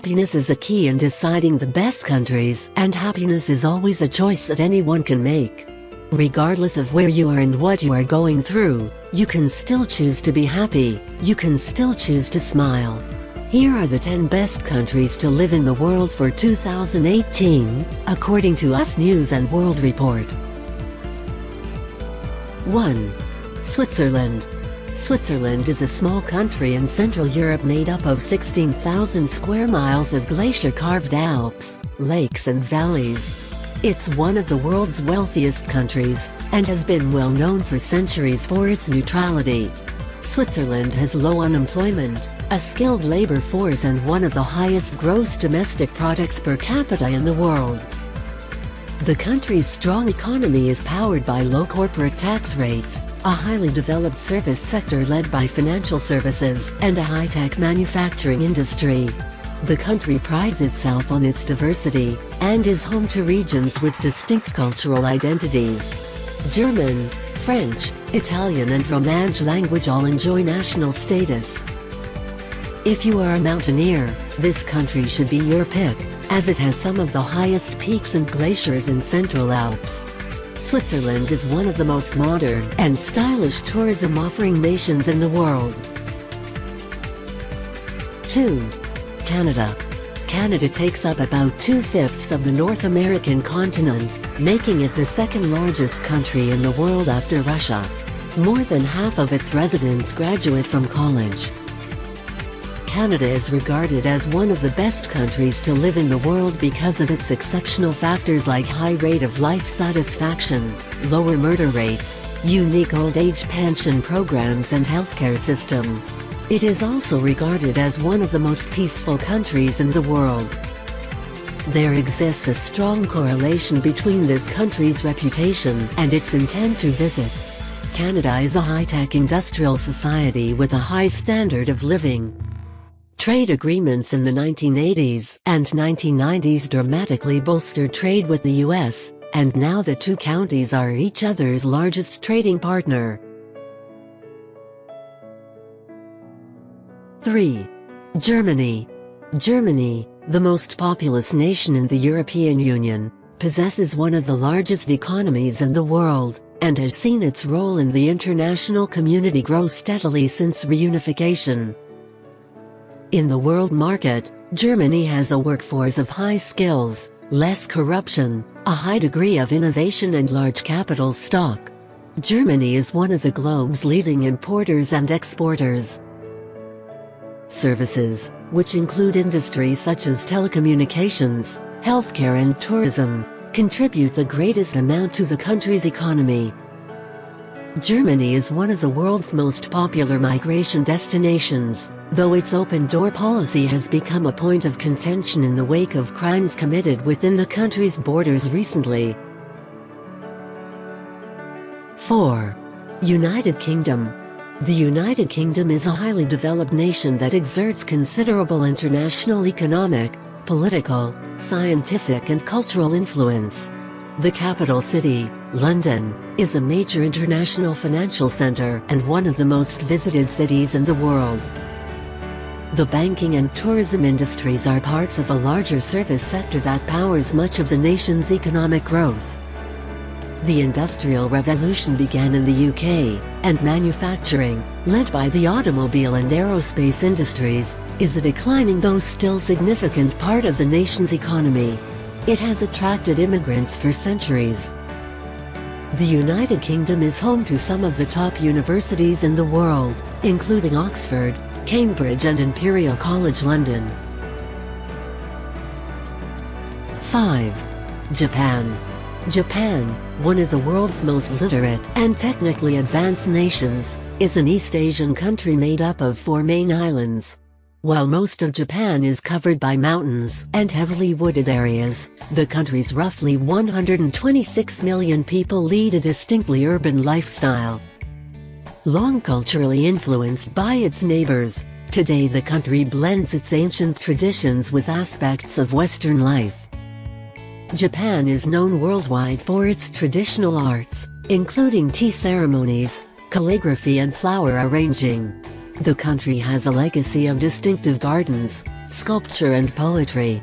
Happiness is a key in deciding the best countries, and happiness is always a choice that anyone can make. Regardless of where you are and what you are going through, you can still choose to be happy, you can still choose to smile. Here are the 10 best countries to live in the world for 2018, according to US News and World Report. 1. Switzerland. Switzerland is a small country in Central Europe made up of 16,000 square miles of glacier-carved Alps, lakes and valleys. It's one of the world's wealthiest countries, and has been well known for centuries for its neutrality. Switzerland has low unemployment, a skilled labor force and one of the highest gross domestic products per capita in the world. The country's strong economy is powered by low corporate tax rates, a highly developed service sector led by financial services, and a high-tech manufacturing industry. The country prides itself on its diversity, and is home to regions with distinct cultural identities. German, French, Italian and Romansh language all enjoy national status. If you are a mountaineer, this country should be your pick, as it has some of the highest peaks and glaciers in Central Alps. Switzerland is one of the most modern and stylish tourism offering nations in the world. 2. Canada. Canada takes up about two-fifths of the North American continent, making it the second largest country in the world after Russia. More than half of its residents graduate from college. Canada is regarded as one of the best countries to live in the world because of its exceptional factors like high rate of life satisfaction, lower murder rates, unique old age pension programs and healthcare system. It is also regarded as one of the most peaceful countries in the world. There exists a strong correlation between this country's reputation and its intent to visit. Canada is a high-tech industrial society with a high standard of living. Trade agreements in the 1980s and 1990s dramatically bolstered trade with the US, and now the two counties are each other's largest trading partner. 3. Germany. Germany, the most populous nation in the European Union, possesses one of the largest economies in the world, and has seen its role in the international community grow steadily since reunification. In the world market, Germany has a workforce of high skills, less corruption, a high degree of innovation and large capital stock. Germany is one of the globe's leading importers and exporters. Services, which include industries such as telecommunications, healthcare and tourism, contribute the greatest amount to the country's economy. Germany is one of the world's most popular migration destinations, though its open-door policy has become a point of contention in the wake of crimes committed within the country's borders recently. 4. United Kingdom The United Kingdom is a highly developed nation that exerts considerable international economic, political, scientific and cultural influence. The capital city, London, is a major international financial center and one of the most visited cities in the world. The banking and tourism industries are parts of a larger service sector that powers much of the nation's economic growth. The Industrial Revolution began in the UK, and manufacturing, led by the automobile and aerospace industries, is a declining though still significant part of the nation's economy. It has attracted immigrants for centuries, the United Kingdom is home to some of the top universities in the world, including Oxford, Cambridge and Imperial College London. 5. Japan. Japan, one of the world's most literate and technically advanced nations, is an East Asian country made up of four main islands. While most of Japan is covered by mountains and heavily wooded areas, the country's roughly 126 million people lead a distinctly urban lifestyle. Long culturally influenced by its neighbors, today the country blends its ancient traditions with aspects of Western life. Japan is known worldwide for its traditional arts, including tea ceremonies, calligraphy and flower arranging. The country has a legacy of distinctive gardens, sculpture and poetry.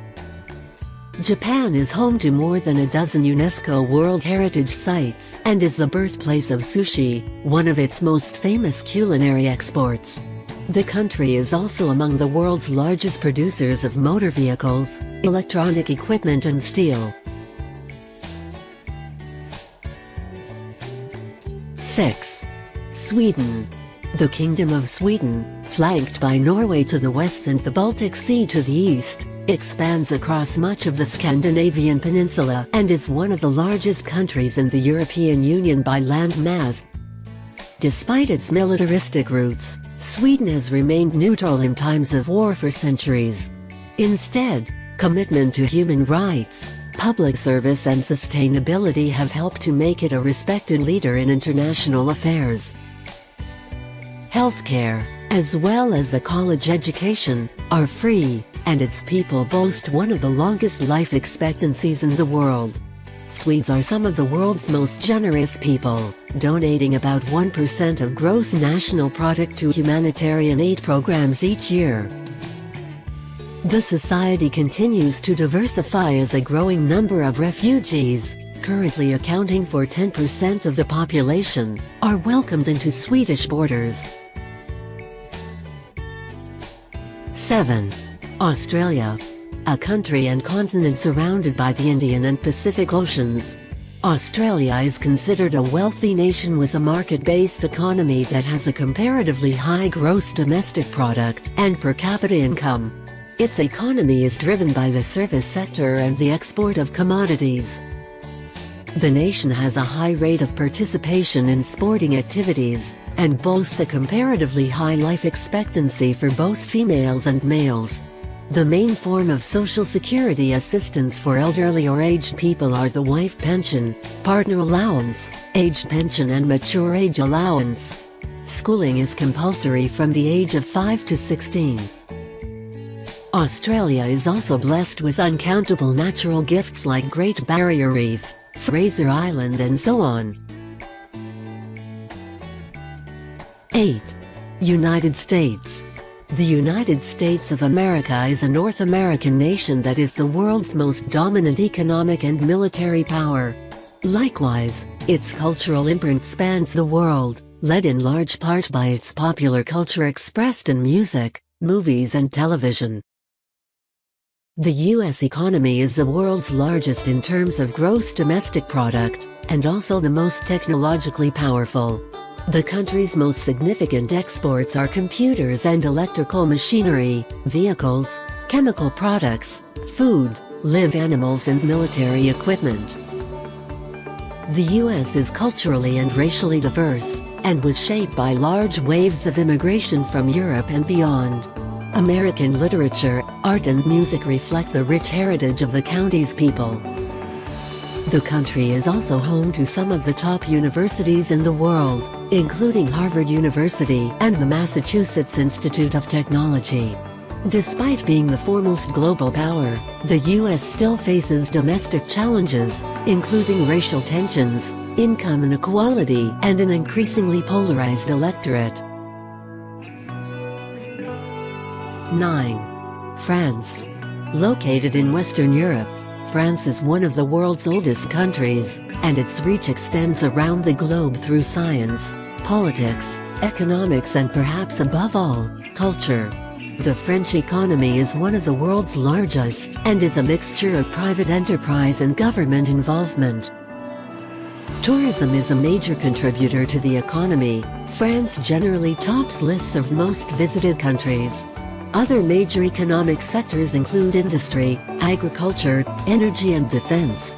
Japan is home to more than a dozen UNESCO World Heritage Sites and is the birthplace of sushi, one of its most famous culinary exports. The country is also among the world's largest producers of motor vehicles, electronic equipment and steel. 6. Sweden the Kingdom of Sweden, flanked by Norway to the west and the Baltic Sea to the east, expands across much of the Scandinavian peninsula and is one of the largest countries in the European Union by land mass. Despite its militaristic roots, Sweden has remained neutral in times of war for centuries. Instead, commitment to human rights, public service and sustainability have helped to make it a respected leader in international affairs healthcare, as well as a college education, are free, and its people boast one of the longest life expectancies in the world. Swedes are some of the world's most generous people, donating about 1% of gross national product to humanitarian aid programs each year. The society continues to diversify as a growing number of refugees, currently accounting for 10% of the population, are welcomed into Swedish borders. 7. Australia. A country and continent surrounded by the Indian and Pacific Oceans. Australia is considered a wealthy nation with a market-based economy that has a comparatively high gross domestic product and per capita income. Its economy is driven by the service sector and the export of commodities. The nation has a high rate of participation in sporting activities, and boasts a comparatively high life expectancy for both females and males. The main form of social security assistance for elderly or aged people are the wife pension, partner allowance, aged pension and mature age allowance. Schooling is compulsory from the age of 5 to 16. Australia is also blessed with uncountable natural gifts like Great Barrier Reef, Fraser Island and so on. 8. United States The United States of America is a North American nation that is the world's most dominant economic and military power. Likewise, its cultural imprint spans the world, led in large part by its popular culture expressed in music, movies and television. The U.S. economy is the world's largest in terms of gross domestic product, and also the most technologically powerful. The country's most significant exports are computers and electrical machinery, vehicles, chemical products, food, live animals and military equipment. The U.S. is culturally and racially diverse, and was shaped by large waves of immigration from Europe and beyond. American literature, art and music reflect the rich heritage of the county's people. The country is also home to some of the top universities in the world, including Harvard University and the Massachusetts Institute of Technology. Despite being the foremost global power, the U.S. still faces domestic challenges, including racial tensions, income inequality, and an increasingly polarized electorate. 9. France. Located in Western Europe, France is one of the world's oldest countries, and its reach extends around the globe through science, politics, economics and perhaps above all, culture. The French economy is one of the world's largest and is a mixture of private enterprise and government involvement. Tourism is a major contributor to the economy. France generally tops lists of most visited countries. Other major economic sectors include industry, agriculture, energy and defense.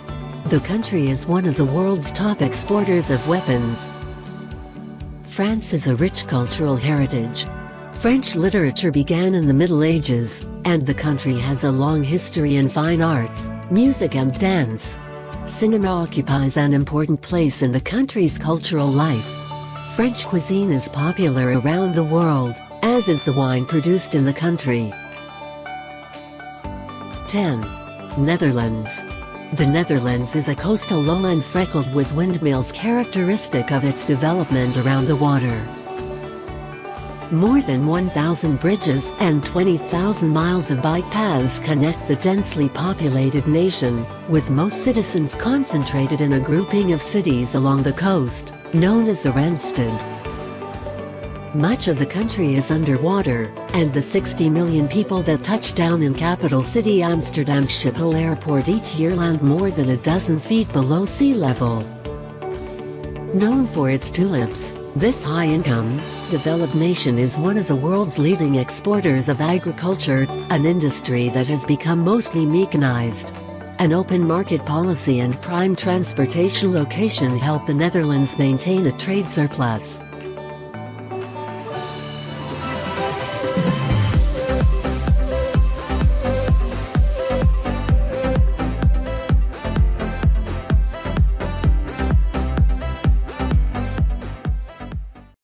The country is one of the world's top exporters of weapons. France has a rich cultural heritage. French literature began in the Middle Ages, and the country has a long history in fine arts, music and dance. Cinema occupies an important place in the country's cultural life. French cuisine is popular around the world as is the wine produced in the country. 10. Netherlands. The Netherlands is a coastal lowland freckled with windmills characteristic of its development around the water. More than 1,000 bridges and 20,000 miles of bike paths connect the densely populated nation, with most citizens concentrated in a grouping of cities along the coast, known as the Randstad. Much of the country is underwater, and the 60 million people that touch down in capital city Amsterdam's Schiphol airport each year land more than a dozen feet below sea level. Known for its tulips, this high-income, developed nation is one of the world's leading exporters of agriculture, an industry that has become mostly mechanized. An open market policy and prime transportation location help the Netherlands maintain a trade surplus.